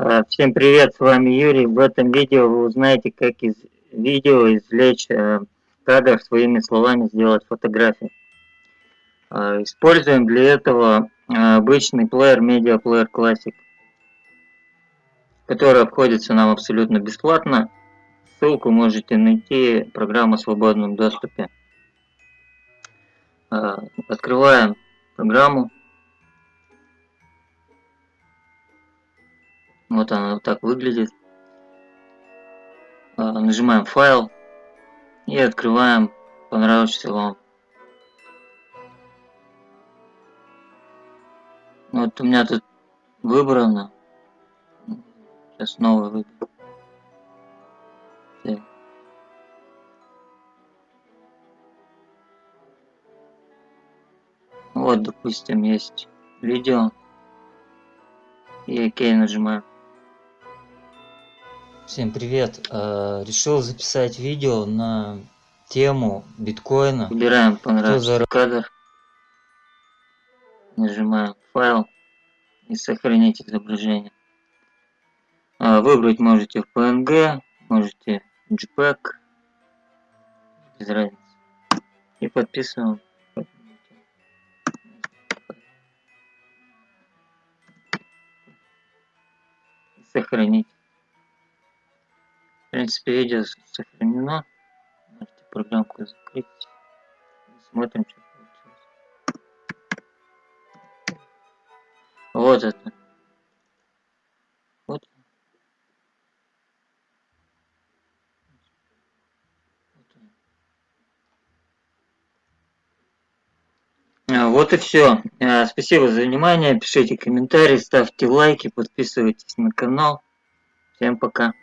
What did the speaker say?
А, всем привет, с вами Юрий. В этом видео вы узнаете, как из видео извлечь э, кадр своими словами, сделать фотографию. А, используем для этого э, обычный плеер Media Player Classic, который обходится нам абсолютно бесплатно. Ссылку можете найти, программа в свободном доступе. А, открываем программу. Вот она вот так выглядит. А, нажимаем файл и открываем понравившийся вам. Вот у меня тут выбрано. Сейчас новый выберу. Вот, допустим, есть видео. И ОК нажимаем. Всем привет! Э, решил записать видео на тему биткоина. Выбираем понравился кадр. Нажимаем файл и сохранить изображение. А, выбрать можете в PNG, можете JPEG. Без разницы. И подписываем. Сохранить. Принципе, видео сохранено. Можете программку закрыть. Смотрим, что получилось. Вот это. Вот. А, вот и все. А, спасибо за внимание. Пишите комментарии, ставьте лайки, подписывайтесь на канал. Всем пока.